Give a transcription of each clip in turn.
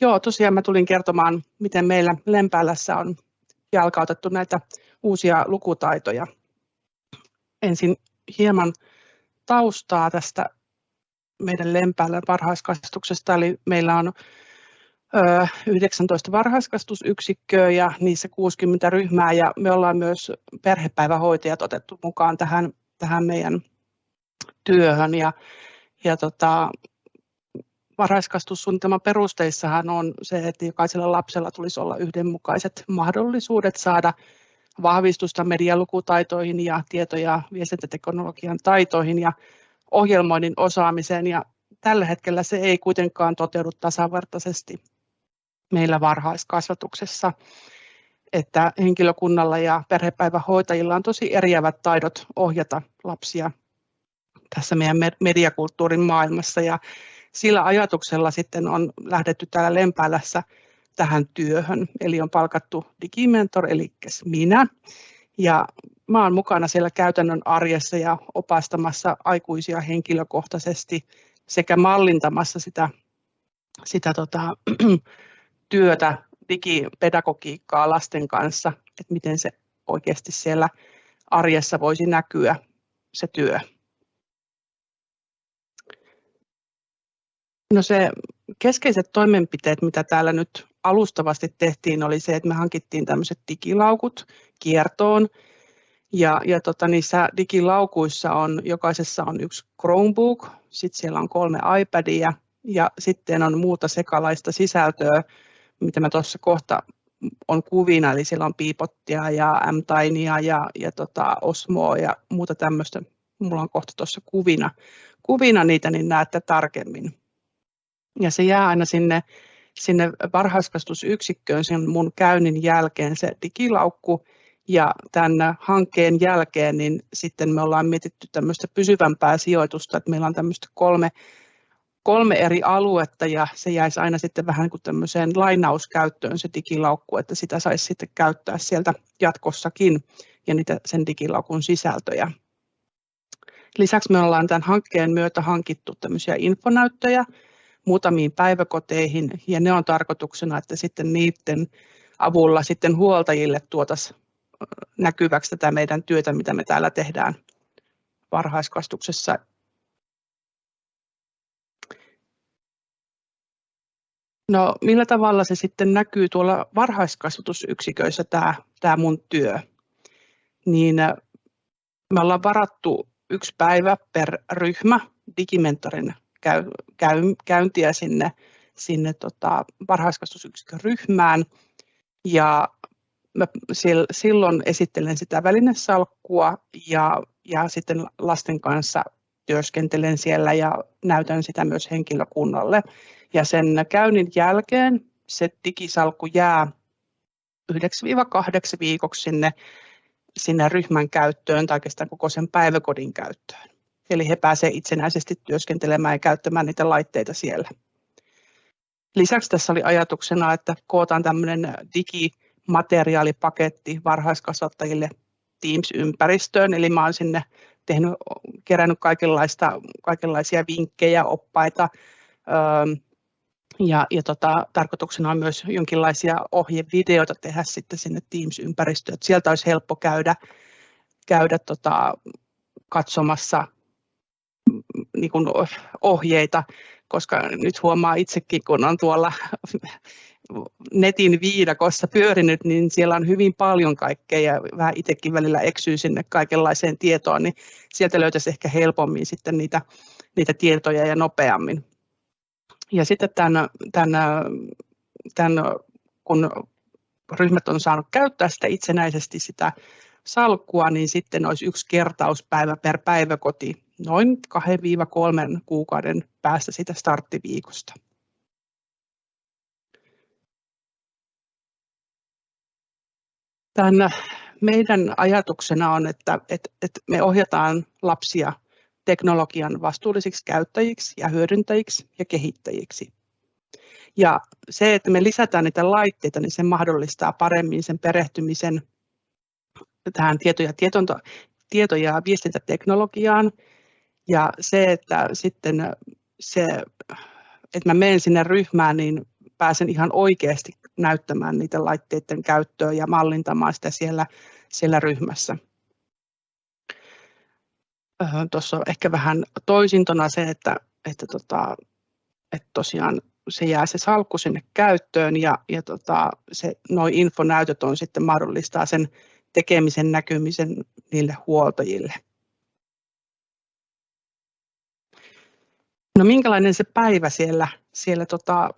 Joo, tosiaan mä tulin kertomaan, miten meillä Lempäälässä on jalkautettu näitä uusia lukutaitoja. Ensin hieman taustaa tästä meidän Lempäälän varhaiskasvatuksesta, eli meillä on 19 varhaiskasvatusyksikköä ja niissä 60 ryhmää. Ja me ollaan myös perhepäivähoitajat otettu mukaan tähän, tähän meidän työhön. Ja, ja tota, varhaiskasvatussuunnitelman perusteissahan on se, että jokaisella lapsella tulisi olla yhdenmukaiset mahdollisuudet saada vahvistusta medialukutaitoihin ja tieto- ja viestintäteknologian taitoihin ja ohjelmoinnin osaamiseen. Ja tällä hetkellä se ei kuitenkaan toteudu tasavertaisesti meillä varhaiskasvatuksessa, että henkilökunnalla ja perhepäivähoitajilla on tosi eriävät taidot ohjata lapsia tässä meidän mediakulttuurin maailmassa. Ja sillä ajatuksella sitten on lähdetty täällä Lempäälässä tähän työhön, eli on palkattu digimentor, eli minä, ja mä olen mukana siellä käytännön arjessa ja opastamassa aikuisia henkilökohtaisesti sekä mallintamassa sitä, sitä tota, työtä, digipedagogiikkaa lasten kanssa, että miten se oikeasti siellä arjessa voisi näkyä se työ. No se keskeiset toimenpiteet, mitä täällä nyt alustavasti tehtiin, oli se, että me hankittiin tämmöiset digilaukut kiertoon. Ja, ja tota, niissä digilaukuissa on, jokaisessa on yksi Chromebook, sitten siellä on kolme iPadia ja sitten on muuta sekalaista sisältöä, mitä mä tuossa kohta on kuvina, eli siellä on piipottia ja m ja, ja tota Osmoa ja muuta tämmöistä. Mulla on kohta tuossa kuvina, kuvina niitä, niin näette tarkemmin. Ja se jää aina sinne, sinne varhaiskasvatusyksikköön sen mun käynnin jälkeen se digilaukku, ja tämän hankkeen jälkeen niin sitten me ollaan mietitty tämmöistä pysyvämpää sijoitusta, että meillä on tämmöistä kolme kolme eri aluetta ja se jäisi aina sitten vähän kuin tämmöiseen lainauskäyttöön se digilaukku, että sitä saisi sitten käyttää sieltä jatkossakin ja niitä sen digilaukun sisältöjä. Lisäksi me ollaan tämän hankkeen myötä hankittu tämmöisiä infonäyttöjä muutamiin päiväkoteihin ja ne on tarkoituksena, että sitten niiden avulla sitten huoltajille tuotaisiin näkyväksi tätä meidän työtä, mitä me täällä tehdään varhaiskasvatuksessa No millä tavalla se sitten näkyy tuolla varhaiskasvatusyksiköissä tämä, tämä mun työ? Niin me ollaan varattu yksi päivä per ryhmä digimentorin käy, käy, käyntiä sinne, sinne tota varhaiskasvatusyksikön ryhmään. Ja mä silloin esittelen sitä välinesalkkua ja, ja sitten lasten kanssa työskentelen siellä ja näytän sitä myös henkilökunnalle. Ja sen käynnin jälkeen se digisalkku jää 9-8 viikoksi sinne, sinne ryhmän käyttöön tai oikeastaan koko sen päiväkodin käyttöön. Eli he pääsevät itsenäisesti työskentelemään ja käyttämään niitä laitteita siellä. Lisäksi tässä oli ajatuksena, että kootaan tämmöinen digimateriaalipaketti varhaiskasvattajille Teams-ympäristöön, eli mä olen sinne tehnyt, kerännyt kaikenlaista, kaikenlaisia vinkkejä, oppaita, ja, ja tota, tarkoituksena on myös jonkinlaisia ohjevideoita tehdä sitten sinne Teams-ympäristöön, sieltä olisi helppo käydä, käydä tota, katsomassa niin kuin ohjeita, koska nyt huomaa itsekin, kun on tuolla netin viidakossa pyörinyt, niin siellä on hyvin paljon kaikkea ja vähän itsekin välillä eksyy sinne kaikenlaiseen tietoon, niin sieltä löytäisi ehkä helpommin sitten niitä, niitä tietoja ja nopeammin. Ja sitten tämän, tämän, tämän, kun ryhmät on saanut käyttää sitä itsenäisesti sitä salkkua, niin sitten olisi yksi kertauspäivä per päiväkoti noin 2-3 kuukauden päästä sitä starttiviikosta. Tämän meidän ajatuksena on, että, että, että me ohjataan lapsia teknologian vastuullisiksi käyttäjiksi ja hyödyntäjiksi ja kehittäjiksi. Ja se, että me lisätään niitä laitteita, niin se mahdollistaa paremmin sen perehtymisen tähän tieto- ja, tietonto, tieto- ja viestintäteknologiaan. Ja se, että sitten se, että mä menen sinne ryhmään, niin pääsen ihan oikeasti näyttämään niitä laitteiden käyttöä ja mallintamaan sitä siellä, siellä ryhmässä. Tuossa on ehkä vähän toisintona se, että, että, tota, että tosiaan se jää se salkku sinne käyttöön ja, ja tota, se, noi infonäytöt on sitten mahdollistaa sen tekemisen näkymisen niille huoltajille. No minkälainen se päivä siellä, siellä tota,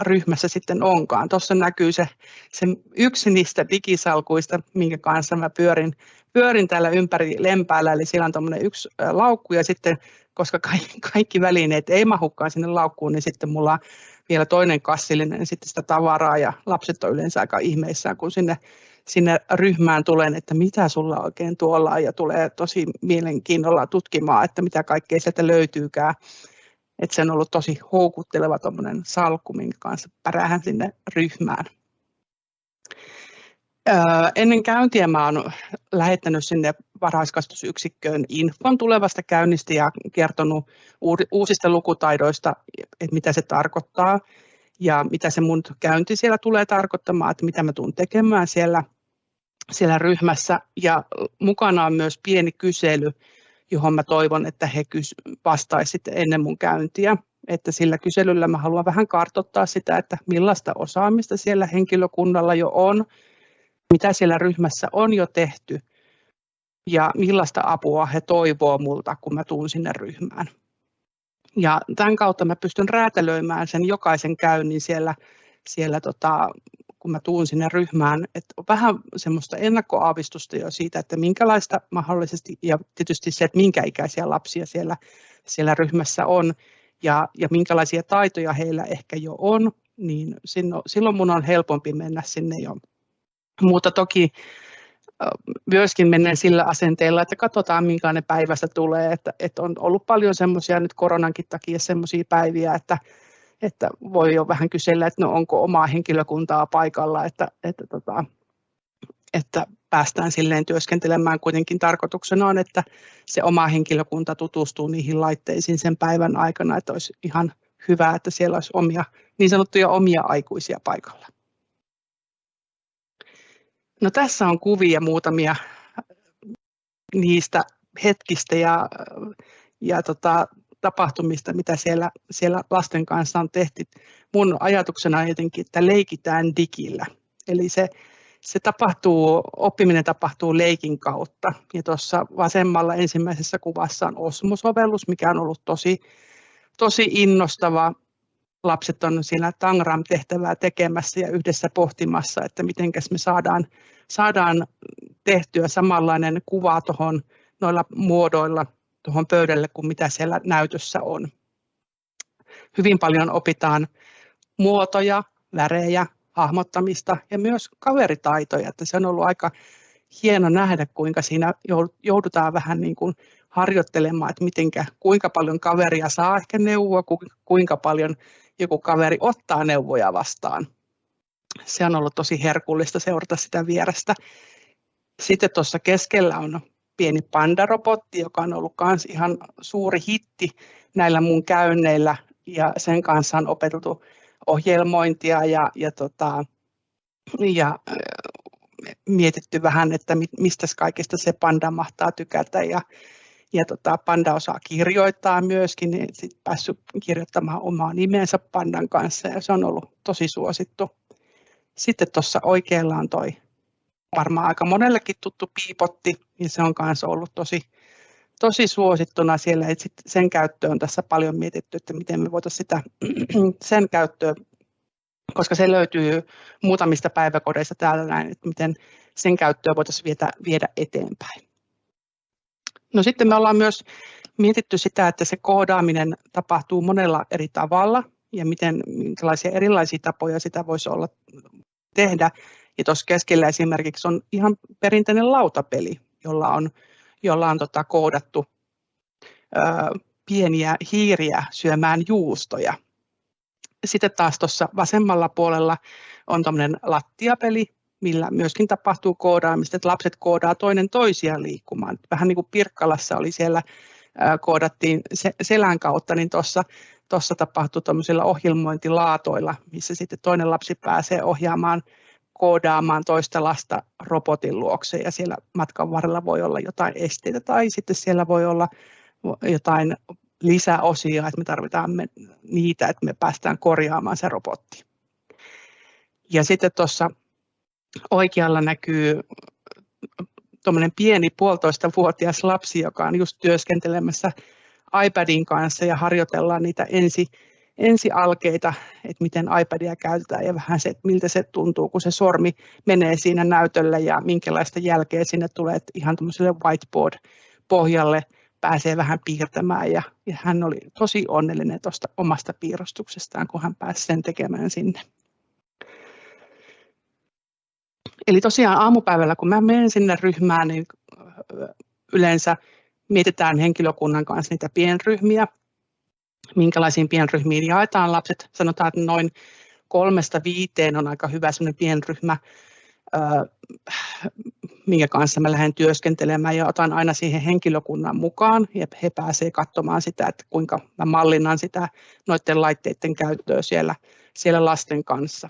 ryhmässä sitten onkaan. Tuossa näkyy se, se yksi niistä digisalkuista, minkä kanssa mä pyörin, pyörin täällä ympäri lempäällä, eli siellä on yksi laukku ja sitten koska kaikki, kaikki välineet ei mahukaan sinne laukkuun, niin sitten mulla on vielä toinen kassillinen sitten sitä tavaraa ja lapset on yleensä aika ihmeissään, kun sinne, sinne ryhmään tulen, että mitä sulla oikein tuolla on ja tulee tosi mielenkiinnolla tutkimaan, että mitä kaikkea sieltä löytyykään. Että se on ollut tosi houkutteleva salkku, minkä kanssa päräähän sinne ryhmään. Ennen käyntiä mä olen lähettänyt sinne varhaiskasvatusyksikköön infon tulevasta käynnistä ja kertonut uusista lukutaidoista, että mitä se tarkoittaa ja mitä se mun käynti siellä tulee tarkoittamaan, että mitä mä tulen tekemään siellä, siellä ryhmässä. Ja mukana on myös pieni kysely, johon mä toivon, että he vastaisivat ennen mun käyntiä. Että sillä kyselyllä mä haluan vähän kartoittaa sitä, että millaista osaamista siellä henkilökunnalla jo on, mitä siellä ryhmässä on jo tehty ja millaista apua he toivoo multa, kun mä tuun sinne ryhmään. Ja tämän kautta mä pystyn räätälöimään sen jokaisen käynnin siellä, siellä tota, kun mä tuun sinne ryhmään, että on vähän semmoista ennakkoaavistusta jo siitä, että minkälaista mahdollisesti, ja tietysti se, että minkä ikäisiä lapsia siellä, siellä ryhmässä on, ja, ja minkälaisia taitoja heillä ehkä jo on, niin silloin mun on helpompi mennä sinne jo. Mutta toki myöskin menen sillä asenteella, että katsotaan minkälainen päivästä tulee, että, että on ollut paljon semmoisia nyt koronankin takia semmoisia päiviä, että, että voi jo vähän kysellä, että no onko omaa henkilökuntaa paikalla, että, että, tota, että päästään silleen työskentelemään. Kuitenkin tarkoituksena on, että se oma henkilökunta tutustuu niihin laitteisiin sen päivän aikana, että olisi ihan hyvä, että siellä olisi omia, niin sanottuja omia aikuisia paikalla. No tässä on kuvia muutamia niistä hetkistä ja, ja tota, tapahtumista, mitä siellä, siellä lasten kanssa on tehty. Mun ajatuksena on jotenkin, että leikitään digillä. Eli se, se tapahtuu, oppiminen tapahtuu leikin kautta. Ja tuossa vasemmalla ensimmäisessä kuvassa on Osmo-sovellus, mikä on ollut tosi, tosi innostava lapset on siinä Tangram-tehtävää tekemässä ja yhdessä pohtimassa, että miten me saadaan, saadaan tehtyä samanlainen kuva tuohon noilla muodoilla tuohon pöydälle kuin mitä siellä näytössä on. Hyvin paljon opitaan muotoja, värejä, hahmottamista ja myös kaveritaitoja. Että se on ollut aika hieno nähdä, kuinka siinä joudutaan vähän niin kuin harjoittelemaan, että mitenkä, kuinka paljon kaveria saa ehkä neuvoa, kuinka paljon joku kaveri ottaa neuvoja vastaan. Se on ollut tosi herkullista seurata sitä vierestä. Sitten tuossa keskellä on pieni pandarobotti, joka on ollut myös ihan suuri hitti näillä mun käynneillä ja sen kanssa on opeteltu ohjelmointia ja, ja, tota, ja mietitty vähän, että mistä kaikista se panda mahtaa tykätä ja ja tota, Panda osaa kirjoittaa myöskin, niin sit päässyt kirjoittamaan omaa nimensä Pandan kanssa ja se on ollut tosi suosittu. Sitten tuossa oikealla on toi varmaan aika monellekin tuttu piipotti, niin se on myös ollut tosi, tosi suosittuna siellä. Et sit sen käyttöön on tässä paljon mietitty, että miten me voitaisiin sitä, sen käyttöä, koska se löytyy muutamista päiväkodeista täällä näin, että miten sen käyttöä voitaisiin viedä, viedä eteenpäin. No sitten me ollaan myös mietitty sitä, että se koodaaminen tapahtuu monella eri tavalla ja miten, minkälaisia erilaisia tapoja sitä voisi olla tehdä. Ja tuossa keskellä esimerkiksi on ihan perinteinen lautapeli, jolla on, jolla on tota koodattu ö, pieniä hiiriä syömään juustoja. Sitten taas tuossa vasemmalla puolella on tuommoinen lattiapeli, millä myöskin tapahtuu koodaamista, että lapset koodaa toinen toisiaan liikkumaan. Vähän niin kuin Pirkkalassa oli siellä koodattiin selän kautta, niin tuossa tuossa tapahtuu tämmöisillä ohjelmointilaatoilla, missä sitten toinen lapsi pääsee ohjaamaan koodaamaan toista lasta robotin luokse ja siellä matkan varrella voi olla jotain esteitä tai sitten siellä voi olla jotain lisäosia, että me tarvitaan niitä, että me päästään korjaamaan se robotti. Ja sitten tuossa oikealla näkyy tuommoinen pieni puolitoista vuotias lapsi, joka on just työskentelemässä iPadin kanssa ja harjoitellaan niitä ensi, ensialkeita, että miten iPadia käytetään ja vähän se, että miltä se tuntuu, kun se sormi menee siinä näytölle ja minkälaista jälkeä sinne tulee, että ihan tämmöiselle whiteboard-pohjalle pääsee vähän piirtämään ja, ja hän oli tosi onnellinen tuosta omasta piirustuksestaan, kun hän pääsi sen tekemään sinne. Eli tosiaan aamupäivällä, kun mä menen sinne ryhmään, niin yleensä mietitään henkilökunnan kanssa niitä pienryhmiä, minkälaisiin pienryhmiin jaetaan lapset. Sanotaan, että noin kolmesta viiteen on aika hyvä sellainen pienryhmä, minkä kanssa mä lähden työskentelemään ja otan aina siihen henkilökunnan mukaan ja he pääsevät katsomaan sitä, että kuinka mä mallinnan sitä noiden laitteiden käyttöä siellä, siellä lasten kanssa.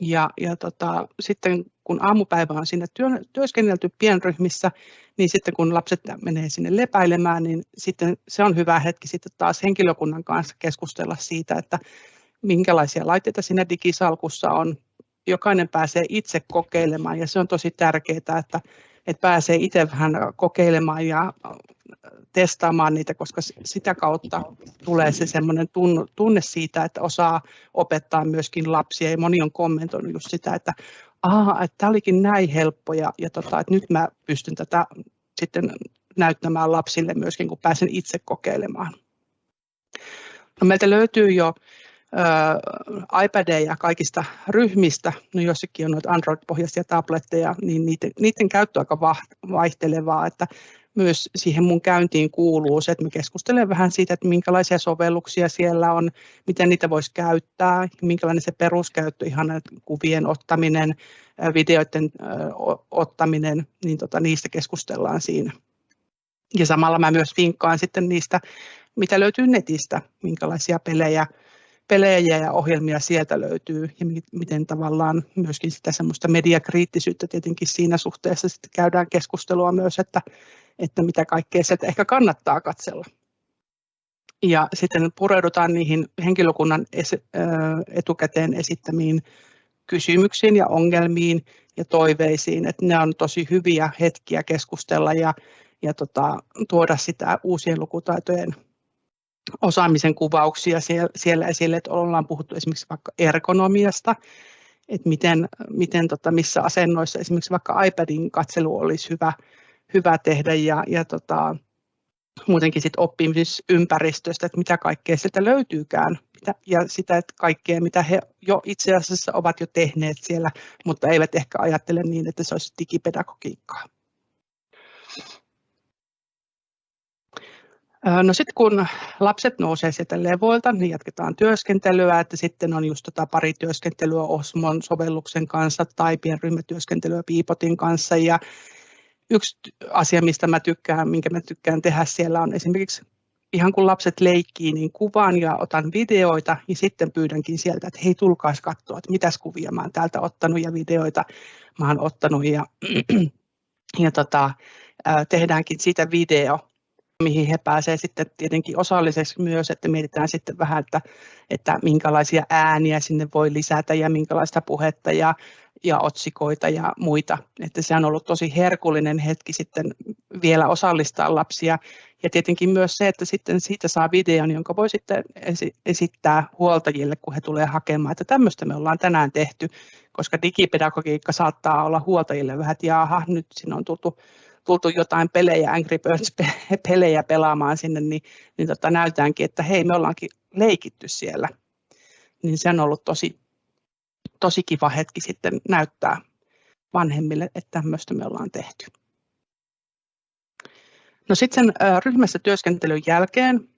Ja, ja tota, sitten kun aamupäivä on sinne työ, työskennelty pienryhmissä, niin sitten kun lapset menee sinne lepäilemään, niin sitten se on hyvä hetki sitten taas henkilökunnan kanssa keskustella siitä, että minkälaisia laitteita siinä digisalkussa on. Jokainen pääsee itse kokeilemaan ja se on tosi tärkeää, että, että pääsee itse vähän kokeilemaan ja testaamaan niitä, koska sitä kautta tulee se semmoinen tunne siitä, että osaa opettaa myöskin lapsia. Ja moni on kommentoinut just sitä, että aha, että tämä olikin näin helppo ja, ja tota, että nyt mä pystyn tätä sitten näyttämään lapsille myöskin, kun pääsen itse kokeilemaan. No, meiltä löytyy jo iPadeja kaikista ryhmistä, no jossakin on noita Android-pohjaisia tabletteja, niin niiden, niiden käyttö on aika vaihtelevaa, että myös siihen mun käyntiin kuuluu se, että me keskustelen vähän siitä, että minkälaisia sovelluksia siellä on, miten niitä voisi käyttää, minkälainen se peruskäyttö, ihan kuvien ottaminen, videoiden ottaminen, niin tota, niistä keskustellaan siinä. Ja samalla mä myös vinkkaan sitten niistä, mitä löytyy netistä, minkälaisia pelejä, pelejä ja ohjelmia sieltä löytyy ja miten tavallaan myöskin sitä semmoista mediakriittisyyttä tietenkin siinä suhteessa sitten käydään keskustelua myös, että, että mitä kaikkea sieltä ehkä kannattaa katsella. Ja sitten pureudutaan niihin henkilökunnan etukäteen esittämiin kysymyksiin ja ongelmiin ja toiveisiin, että ne on tosi hyviä hetkiä keskustella ja, ja tota, tuoda sitä uusien lukutaitojen osaamisen kuvauksia siellä, esille, että ollaan puhuttu esimerkiksi vaikka ergonomiasta, että miten, miten tota, missä asennoissa esimerkiksi vaikka iPadin katselu olisi hyvä, hyvä tehdä ja, ja tota, muutenkin sit oppimisympäristöstä, että mitä kaikkea sieltä löytyykään ja sitä että kaikkea, mitä he jo itse asiassa ovat jo tehneet siellä, mutta eivät ehkä ajattele niin, että se olisi digipedagogiikkaa. No sitten kun lapset nousee sieltä levoilta, niin jatketaan työskentelyä, että sitten on just tota pari työskentelyä Osmon sovelluksen kanssa tai pienryhmätyöskentelyä Piipotin kanssa. Ja yksi asia, mistä mä tykkään, minkä mä tykkään tehdä siellä on esimerkiksi ihan kun lapset leikkii, niin kuvaan ja otan videoita ja sitten pyydänkin sieltä, että hei tulkaas katsoa, että mitäs kuvia mä oon täältä ottanut ja videoita mä oon ottanut. Ja, ja tota, tehdäänkin siitä video mihin he pääsevät sitten tietenkin osalliseksi myös, että mietitään sitten vähän, että, että minkälaisia ääniä sinne voi lisätä ja minkälaista puhetta ja, ja otsikoita ja muita. Että se on ollut tosi herkullinen hetki sitten vielä osallistaa lapsia. Ja tietenkin myös se, että sitten siitä saa videon, jonka voi sitten esittää huoltajille, kun he tulee hakemaan, että tämmöistä me ollaan tänään tehty, koska digipedagogiikka saattaa olla huoltajille vähän, että jaha, nyt sinne on tultu tultu jotain pelejä, Angry Birds-pelejä pelaamaan sinne, niin, niin tota, näytäänkin, että hei, me ollaankin leikitty siellä. Niin se on ollut tosi, tosi kiva hetki sitten näyttää vanhemmille, että tämmöistä me ollaan tehty. No sitten sen ryhmässä työskentelyn jälkeen,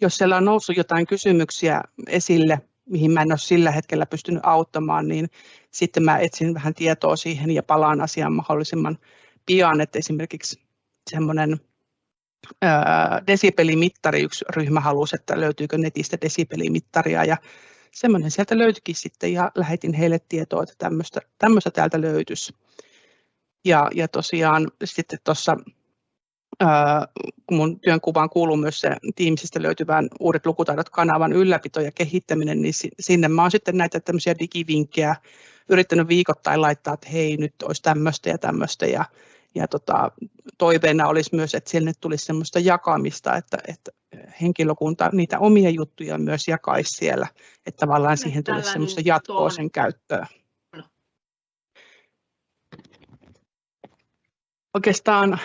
jos siellä on noussut jotain kysymyksiä esille, mihin mä en ole sillä hetkellä pystynyt auttamaan, niin sitten mä etsin vähän tietoa siihen ja palaan asiaan mahdollisimman pian, että esimerkiksi semmoinen desibelimittari, yksi ryhmä halusi, että löytyykö netistä desibelimittaria ja semmoinen sieltä löytyikin sitten ja lähetin heille tietoa, että tämmöistä, tämmöistä täältä löytyisi. Ja, ja tosiaan sitten tuossa kun mun työnkuvaan kuuluu myös se tiimisistä löytyvän uudet lukutaidot kanavan ylläpito ja kehittäminen, niin sinne mä oon sitten näitä tämmöisiä digivinkkejä yrittänyt viikoittain laittaa, että hei nyt olisi tämmöistä ja tämmöistä ja, ja tota, toiveena olisi myös, että sinne tulisi semmoista jakamista, että, että henkilökunta niitä omia juttuja myös jakaisi siellä, että tavallaan siihen tulisi semmoista jatkoa sen käyttöön. Oikeastaan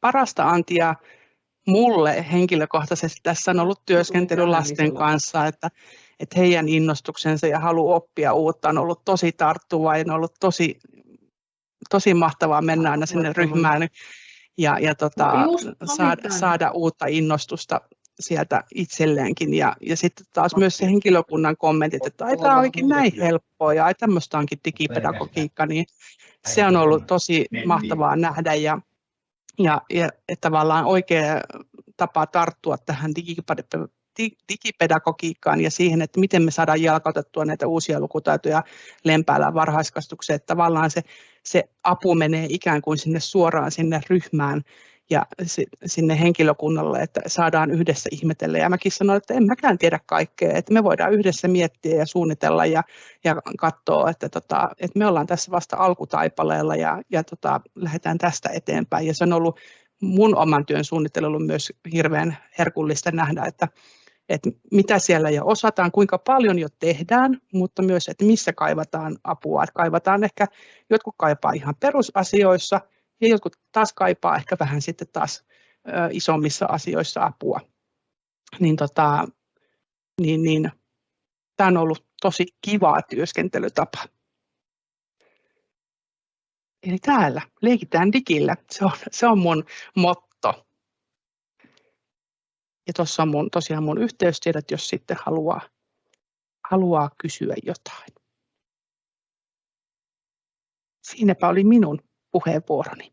parasta antia mulle henkilökohtaisesti tässä on ollut työskentely lasten kanssa, että, että heidän innostuksensa ja halu oppia uutta on ollut tosi tarttuva ja on ollut tosi, tosi mahtavaa mennä aina sinne ryhmään ja, ja tota, saada, saada uutta innostusta sieltä itselleenkin. Ja, ja sitten taas myös se henkilökunnan kommentit, että ai tämä onkin näin helppoa ja ai tämmöistä onkin digipedagogiikka, niin se on ollut tosi mahtavaa nähdä ja, ja, ja että tavallaan oikea tapa tarttua tähän digipedagogiikkaan ja siihen, että miten me saadaan jalkautettua näitä uusia lukutaitoja lempäällä varhaiskasvatukseen, että tavallaan se, se apu menee ikään kuin sinne suoraan sinne ryhmään ja sinne henkilökunnalle, että saadaan yhdessä ihmetellä. Ja mäkin sanoin, että en mäkään tiedä kaikkea, että me voidaan yhdessä miettiä ja suunnitella ja, ja katsoa, että, tota, että me ollaan tässä vasta alkutaipaleella ja, ja tota, lähdetään tästä eteenpäin. Ja se on ollut mun oman työn suunnittelu myös hirveän herkullista nähdä, että, että mitä siellä jo osataan, kuinka paljon jo tehdään, mutta myös, että missä kaivataan apua. Että kaivataan ehkä, jotkut kaipaa ihan perusasioissa, ja jotkut taas kaipaa ehkä vähän sitten taas ö, isommissa asioissa apua. Niin, tota, niin, niin tämä on ollut tosi kiva työskentelytapa. Eli täällä leikitään digillä. Se on, se on mun motto. Ja tuossa on mun, tosiaan mun yhteystiedot, jos sitten haluaa, haluaa kysyä jotain. Siinäpä oli minun puheenvuoroni.